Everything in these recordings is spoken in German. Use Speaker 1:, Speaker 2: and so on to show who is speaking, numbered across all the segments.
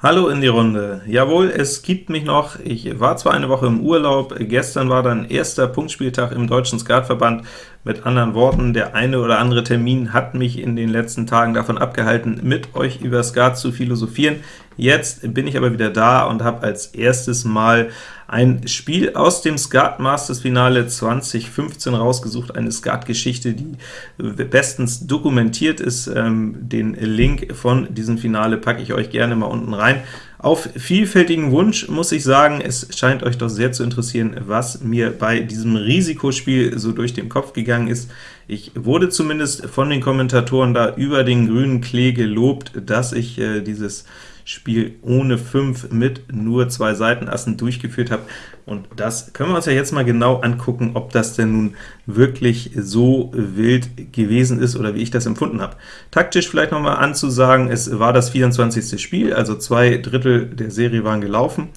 Speaker 1: Hallo in die Runde. Jawohl, es gibt mich noch. Ich war zwar eine Woche im Urlaub, gestern war dann erster Punktspieltag im Deutschen Skatverband. Mit anderen Worten, der eine oder andere Termin hat mich in den letzten Tagen davon abgehalten, mit euch über Skat zu philosophieren. Jetzt bin ich aber wieder da und habe als erstes mal ein Spiel aus dem Skat Masters Finale 2015 rausgesucht, eine Skat-Geschichte, die bestens dokumentiert ist. Ähm, den Link von diesem Finale packe ich euch gerne mal unten rein. Auf vielfältigen Wunsch muss ich sagen, es scheint euch doch sehr zu interessieren, was mir bei diesem Risikospiel so durch den Kopf gegangen ist. Ich wurde zumindest von den Kommentatoren da über den grünen Klee gelobt, dass ich äh, dieses Spiel ohne 5 mit nur zwei Seitenassen durchgeführt habe. Und das können wir uns ja jetzt mal genau angucken, ob das denn nun wirklich so wild gewesen ist, oder wie ich das empfunden habe. Taktisch vielleicht noch mal anzusagen, es war das 24. Spiel, also zwei Drittel der Serie waren gelaufen.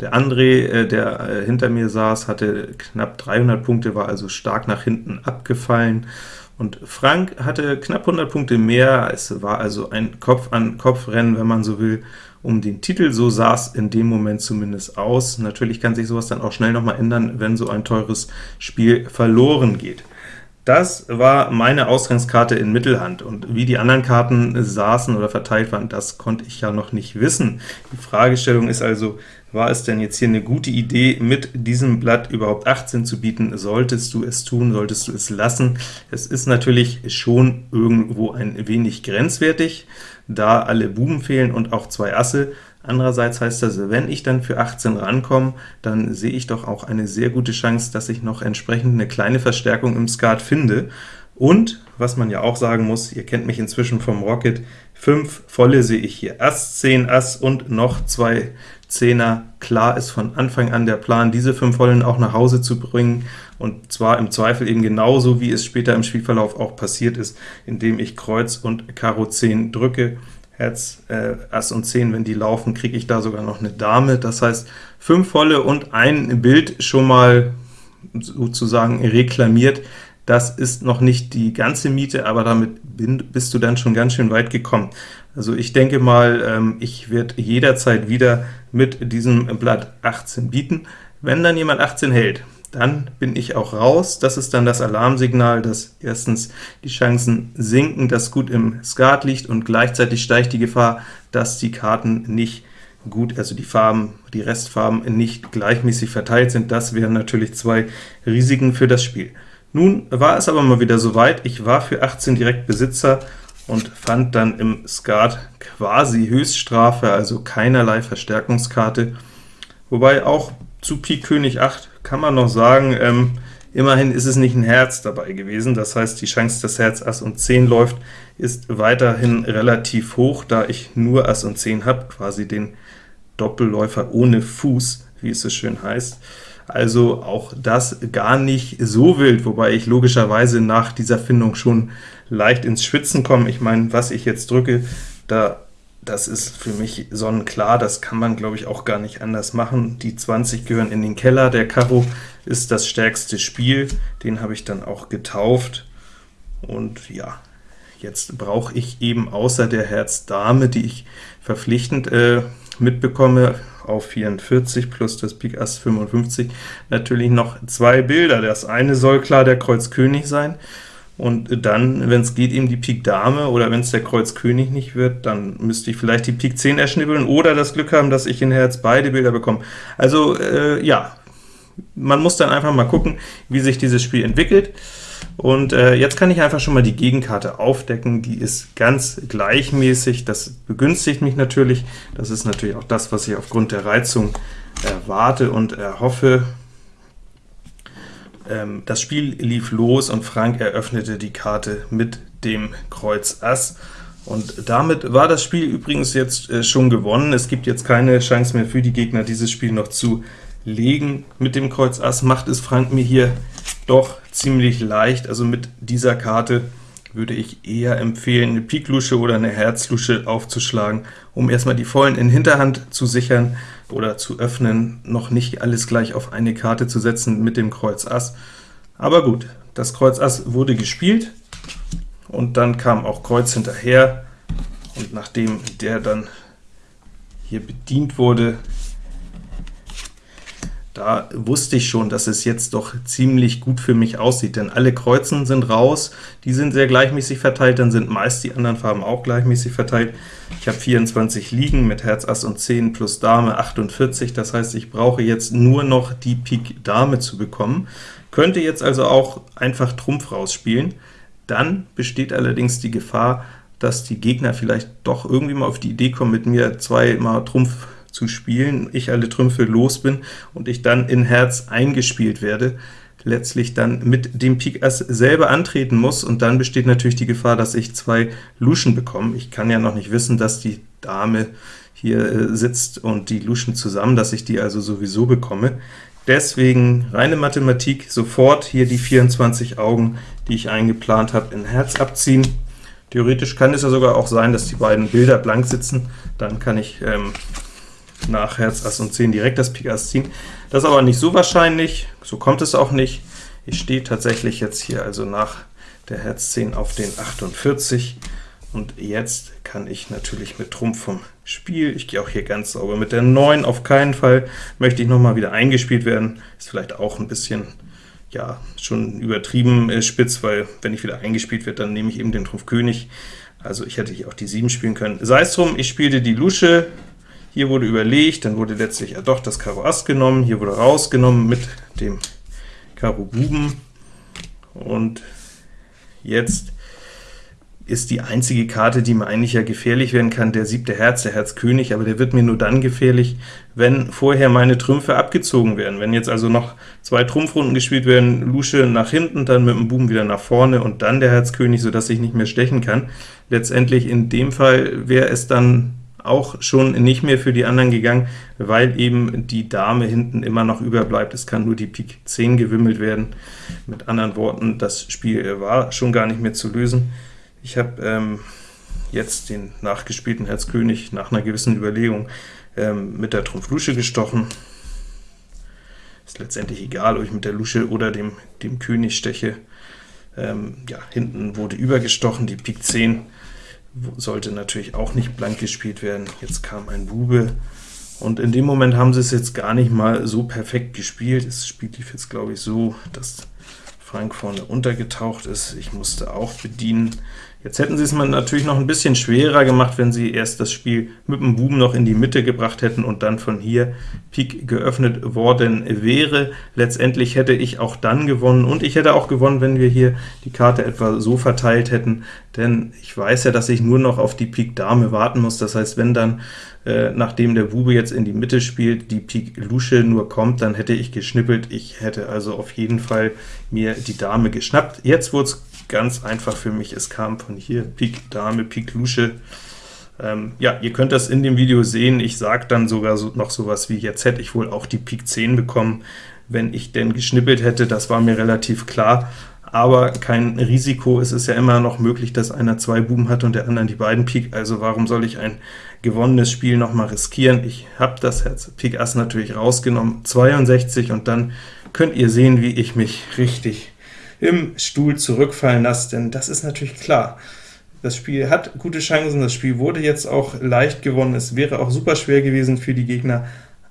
Speaker 1: Der André, äh, der äh, hinter mir saß, hatte knapp 300 Punkte, war also stark nach hinten abgefallen. Und Frank hatte knapp 100 Punkte mehr, es war also ein Kopf-an-Kopf-Rennen, wenn man so will, um den Titel, so sah es in dem Moment zumindest aus. Natürlich kann sich sowas dann auch schnell noch mal ändern, wenn so ein teures Spiel verloren geht. Das war meine Ausgangskarte in Mittelhand, und wie die anderen Karten saßen oder verteilt waren, das konnte ich ja noch nicht wissen. Die Fragestellung ist also, war es denn jetzt hier eine gute Idee, mit diesem Blatt überhaupt 18 zu bieten? Solltest du es tun, solltest du es lassen? Es ist natürlich schon irgendwo ein wenig grenzwertig, da alle Buben fehlen und auch zwei Asse. Andererseits heißt das, wenn ich dann für 18 rankomme, dann sehe ich doch auch eine sehr gute Chance, dass ich noch entsprechend eine kleine Verstärkung im Skat finde. Und, was man ja auch sagen muss, ihr kennt mich inzwischen vom Rocket, 5 volle sehe ich hier, Ass, 10, Ass und noch zwei Zehner. Klar ist von Anfang an der Plan, diese 5 vollen auch nach Hause zu bringen, und zwar im Zweifel eben genauso, wie es später im Spielverlauf auch passiert ist, indem ich Kreuz und Karo 10 drücke. Herz, äh, Ass und 10, wenn die laufen, kriege ich da sogar noch eine Dame. Das heißt, 5 volle und ein Bild schon mal sozusagen reklamiert. Das ist noch nicht die ganze Miete, aber damit bist du dann schon ganz schön weit gekommen. Also ich denke mal, ähm, ich werde jederzeit wieder mit diesem Blatt 18 bieten. Wenn dann jemand 18 hält, dann bin ich auch raus. Das ist dann das Alarmsignal, dass erstens die Chancen sinken, dass gut im Skat liegt, und gleichzeitig steigt die Gefahr, dass die Karten nicht gut, also die Farben, die Restfarben nicht gleichmäßig verteilt sind. Das wären natürlich zwei Risiken für das Spiel. Nun war es aber mal wieder soweit, ich war für 18 direkt Besitzer und fand dann im Skat quasi Höchststrafe, also keinerlei Verstärkungskarte, wobei auch zu Pik König 8 kann man noch sagen, ähm, immerhin ist es nicht ein Herz dabei gewesen, das heißt, die Chance, dass Herz Ass und 10 läuft, ist weiterhin relativ hoch, da ich nur Ass und 10 habe, quasi den Doppelläufer ohne Fuß, wie es so schön heißt. Also auch das gar nicht so wild, wobei ich logischerweise nach dieser Findung schon leicht ins Schwitzen komme. Ich meine, was ich jetzt drücke, da das ist für mich sonnenklar, das kann man, glaube ich, auch gar nicht anders machen. Die 20 gehören in den Keller, der Karo ist das stärkste Spiel, den habe ich dann auch getauft, und ja, jetzt brauche ich eben außer der Herz Dame, die ich verpflichtend äh, mitbekomme, auf 44 plus das Pik Ass 55, natürlich noch zwei Bilder. Das eine soll klar der Kreuz König sein, und dann, wenn es geht, eben die Pik Dame, oder wenn es der Kreuz König nicht wird, dann müsste ich vielleicht die Pik 10 erschnibbeln, oder das Glück haben, dass ich in Herz beide Bilder bekomme. Also, äh, ja, man muss dann einfach mal gucken, wie sich dieses Spiel entwickelt. Und äh, jetzt kann ich einfach schon mal die Gegenkarte aufdecken, die ist ganz gleichmäßig, das begünstigt mich natürlich, das ist natürlich auch das, was ich aufgrund der Reizung erwarte und erhoffe. Ähm, das Spiel lief los, und Frank eröffnete die Karte mit dem Kreuz Ass, und damit war das Spiel übrigens jetzt äh, schon gewonnen. Es gibt jetzt keine Chance mehr für die Gegner, dieses Spiel noch zu legen. Mit dem Kreuz Ass macht es Frank mir hier doch ziemlich leicht, also mit dieser Karte würde ich eher empfehlen, eine Pik-Lusche oder eine Herz-Lusche aufzuschlagen, um erstmal die Vollen in Hinterhand zu sichern oder zu öffnen, noch nicht alles gleich auf eine Karte zu setzen mit dem Kreuz Ass. Aber gut, das Kreuz Ass wurde gespielt, und dann kam auch Kreuz hinterher, und nachdem der dann hier bedient wurde, da wusste ich schon, dass es jetzt doch ziemlich gut für mich aussieht, denn alle Kreuzen sind raus, die sind sehr gleichmäßig verteilt, dann sind meist die anderen Farben auch gleichmäßig verteilt. Ich habe 24 liegen mit Herz, Ass und 10 plus Dame 48, das heißt, ich brauche jetzt nur noch die Pik Dame zu bekommen, könnte jetzt also auch einfach Trumpf rausspielen. Dann besteht allerdings die Gefahr, dass die Gegner vielleicht doch irgendwie mal auf die Idee kommen, mit mir zweimal Trumpf zu spielen, ich alle Trümpfe los bin und ich dann in Herz eingespielt werde, letztlich dann mit dem Pik Ass selber antreten muss, und dann besteht natürlich die Gefahr, dass ich zwei Luschen bekomme. Ich kann ja noch nicht wissen, dass die Dame hier äh, sitzt und die Luschen zusammen, dass ich die also sowieso bekomme. Deswegen reine Mathematik, sofort hier die 24 Augen, die ich eingeplant habe, in Herz abziehen. Theoretisch kann es ja sogar auch sein, dass die beiden Bilder blank sitzen, dann kann ich ähm, nach Herz, Ass und 10 direkt das Pik Ass ziehen. Das ist aber nicht so wahrscheinlich, so kommt es auch nicht. Ich stehe tatsächlich jetzt hier also nach der Herz 10 auf den 48, und jetzt kann ich natürlich mit Trumpf vom Spiel, ich gehe auch hier ganz sauber mit der 9, auf keinen Fall möchte ich noch mal wieder eingespielt werden, ist vielleicht auch ein bisschen, ja, schon übertrieben äh, spitz, weil wenn ich wieder eingespielt werde, dann nehme ich eben den Trumpf König, also ich hätte hier auch die 7 spielen können. Sei es drum, ich spielte die Lusche, hier wurde überlegt, dann wurde letztlich ja doch das Karo Ass genommen, hier wurde rausgenommen mit dem Karo Buben, und jetzt ist die einzige Karte, die mir eigentlich ja gefährlich werden kann, der siebte Herz, der Herz König, aber der wird mir nur dann gefährlich, wenn vorher meine Trümpfe abgezogen werden. Wenn jetzt also noch zwei Trumpfrunden gespielt werden, Lusche nach hinten, dann mit dem Buben wieder nach vorne und dann der Herz König, sodass ich nicht mehr stechen kann. Letztendlich in dem Fall wäre es dann auch schon nicht mehr für die anderen gegangen, weil eben die Dame hinten immer noch überbleibt. Es kann nur die Pik 10 gewimmelt werden. Mit anderen Worten, das Spiel war schon gar nicht mehr zu lösen. Ich habe ähm, jetzt den nachgespielten Herz König nach einer gewissen Überlegung ähm, mit der Trumpf Lusche gestochen. Ist letztendlich egal, ob ich mit der Lusche oder dem, dem König steche. Ähm, ja, hinten wurde übergestochen, die Pik 10 sollte natürlich auch nicht blank gespielt werden. Jetzt kam ein Bube, und in dem Moment haben sie es jetzt gar nicht mal so perfekt gespielt. Das Spiel lief jetzt, glaube ich, so, dass Frank vorne untergetaucht ist. Ich musste auch bedienen. Jetzt hätten sie es mal natürlich noch ein bisschen schwerer gemacht, wenn sie erst das Spiel mit dem Buben noch in die Mitte gebracht hätten und dann von hier Pik geöffnet worden wäre. Letztendlich hätte ich auch dann gewonnen, und ich hätte auch gewonnen, wenn wir hier die Karte etwa so verteilt hätten, denn ich weiß ja, dass ich nur noch auf die Pik Dame warten muss. Das heißt, wenn dann, äh, nachdem der Bube jetzt in die Mitte spielt, die Pik Lusche nur kommt, dann hätte ich geschnippelt. Ich hätte also auf jeden Fall mir die Dame geschnappt. Jetzt wurde es ganz einfach für mich. Es kam von hier Pik Dame, Pik Lusche. Ähm, ja, ihr könnt das in dem Video sehen. Ich sage dann sogar so, noch sowas wie, jetzt hätte ich wohl auch die Pik 10 bekommen, wenn ich denn geschnippelt hätte. Das war mir relativ klar, aber kein Risiko. Es ist ja immer noch möglich, dass einer zwei Buben hat und der andere die beiden Pik, also warum soll ich ein gewonnenes Spiel noch mal riskieren? Ich habe das Herz Pik Ass natürlich rausgenommen, 62, und dann könnt ihr sehen, wie ich mich richtig im Stuhl zurückfallen lasse, denn das ist natürlich klar. Das Spiel hat gute Chancen, das Spiel wurde jetzt auch leicht gewonnen, es wäre auch super schwer gewesen für die Gegner,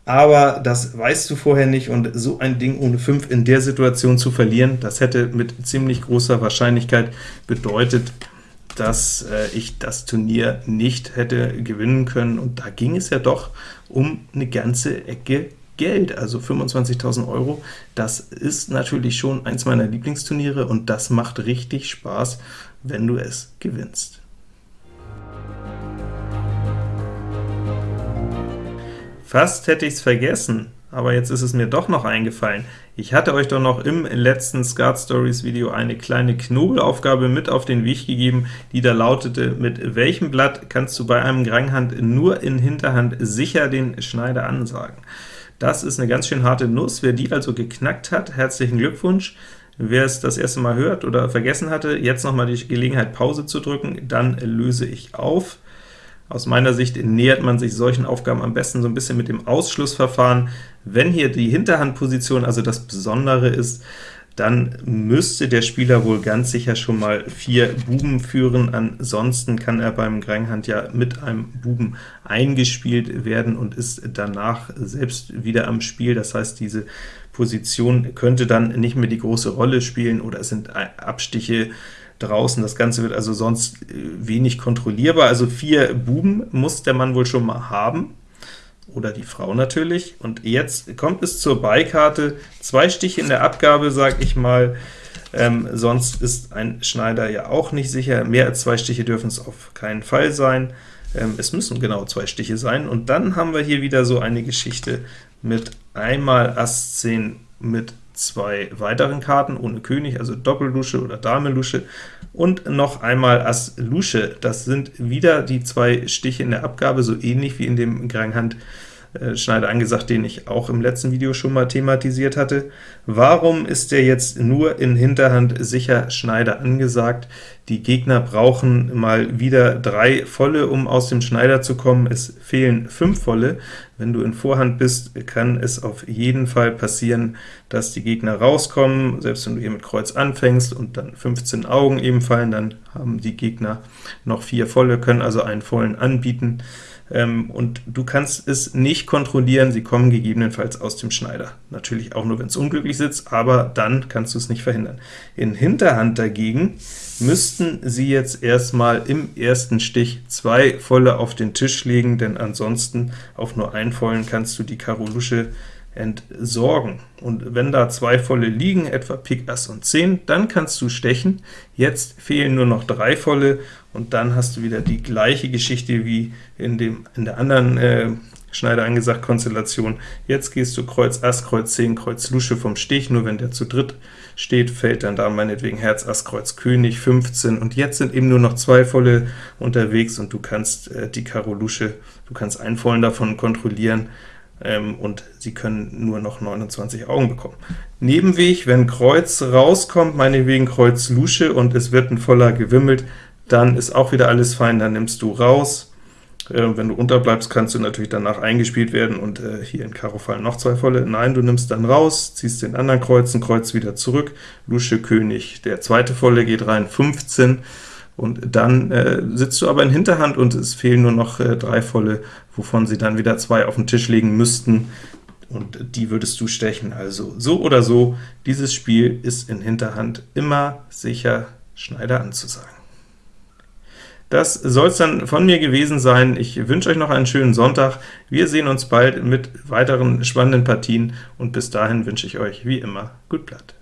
Speaker 1: aber das weißt du vorher nicht, und so ein Ding ohne 5 in der Situation zu verlieren, das hätte mit ziemlich großer Wahrscheinlichkeit bedeutet, dass äh, ich das Turnier nicht hätte gewinnen können, und da ging es ja doch um eine ganze Ecke Geld, also 25.000 Euro. Das ist natürlich schon eins meiner Lieblingsturniere, und das macht richtig Spaß, wenn du es gewinnst. Fast hätte ich es vergessen, aber jetzt ist es mir doch noch eingefallen. Ich hatte euch doch noch im letzten Skat Stories Video eine kleine Knobelaufgabe mit auf den Weg gegeben, die da lautete, mit welchem Blatt kannst du bei einem Granghand nur in Hinterhand sicher den Schneider ansagen? Das ist eine ganz schön harte Nuss. Wer die also geknackt hat, herzlichen Glückwunsch. Wer es das erste Mal hört oder vergessen hatte, jetzt noch mal die Gelegenheit, Pause zu drücken, dann löse ich auf. Aus meiner Sicht nähert man sich solchen Aufgaben am besten so ein bisschen mit dem Ausschlussverfahren. Wenn hier die Hinterhandposition also das Besondere ist, dann müsste der Spieler wohl ganz sicher schon mal vier Buben führen, ansonsten kann er beim Granghand ja mit einem Buben eingespielt werden und ist danach selbst wieder am Spiel, das heißt, diese Position könnte dann nicht mehr die große Rolle spielen, oder es sind Abstiche draußen, das Ganze wird also sonst äh, wenig kontrollierbar. Also vier Buben muss der Mann wohl schon mal haben, oder die Frau natürlich. Und jetzt kommt es zur Beikarte, zwei Stiche in der Abgabe, sage ich mal, ähm, sonst ist ein Schneider ja auch nicht sicher. Mehr als zwei Stiche dürfen es auf keinen Fall sein. Ähm, es müssen genau zwei Stiche sein. Und dann haben wir hier wieder so eine Geschichte mit einmal Ass 10 mit zwei weiteren Karten ohne König, also Doppellusche oder Dame-Lusche, und noch einmal Ass Lusche. Das sind wieder die zwei Stiche in der Abgabe, so ähnlich wie in dem Granghand äh, Schneider angesagt, den ich auch im letzten Video schon mal thematisiert hatte. Warum ist der jetzt nur in Hinterhand sicher Schneider angesagt? Die Gegner brauchen mal wieder drei volle, um aus dem Schneider zu kommen. Es fehlen fünf volle. Wenn du in Vorhand bist, kann es auf jeden Fall passieren, dass die Gegner rauskommen. Selbst wenn du hier mit Kreuz anfängst und dann 15 Augen eben fallen, dann haben die Gegner noch vier volle, können also einen vollen anbieten ähm, und du kannst es nicht kontrollieren, sie kommen gegebenenfalls aus dem Schneider. Natürlich auch nur, wenn es unglücklich sitzt, aber dann kannst du es nicht verhindern. In Hinterhand dagegen müssten sie jetzt erstmal im ersten Stich zwei volle auf den Tisch legen, denn ansonsten auf nur einen vollen kannst du die Karo Lusche entsorgen. Und wenn da zwei volle liegen, etwa Pik Ass und 10, dann kannst du stechen. Jetzt fehlen nur noch drei volle, und dann hast du wieder die gleiche Geschichte wie in, dem, in der anderen äh, Schneider angesagt Konstellation. Jetzt gehst du Kreuz Ass, Kreuz 10, Kreuz Lusche vom Stich, nur wenn der zu dritt steht, fällt dann da meinetwegen Herz, Ass, Kreuz, König, 15, und jetzt sind eben nur noch zwei volle unterwegs, und du kannst äh, die Karo Lusche, du kannst einen vollen davon kontrollieren, ähm, und sie können nur noch 29 Augen bekommen. Nebenweg, wenn Kreuz rauskommt, meinetwegen Kreuz Lusche, und es wird ein voller gewimmelt, dann ist auch wieder alles fein, dann nimmst du raus. Äh, wenn du unterbleibst, kannst du natürlich danach eingespielt werden und äh, hier in Karo fallen noch zwei volle. Nein, du nimmst dann raus, ziehst den anderen Kreuz, ein Kreuz wieder zurück, Lusche König, der zweite volle geht rein, 15, und dann äh, sitzt du aber in Hinterhand und es fehlen nur noch äh, drei volle, wovon sie dann wieder zwei auf den Tisch legen müssten, und die würdest du stechen. Also so oder so, dieses Spiel ist in Hinterhand immer sicher Schneider anzusagen. Das soll es dann von mir gewesen sein. Ich wünsche euch noch einen schönen Sonntag. Wir sehen uns bald mit weiteren spannenden Partien, und bis dahin wünsche ich euch wie immer gut Blatt.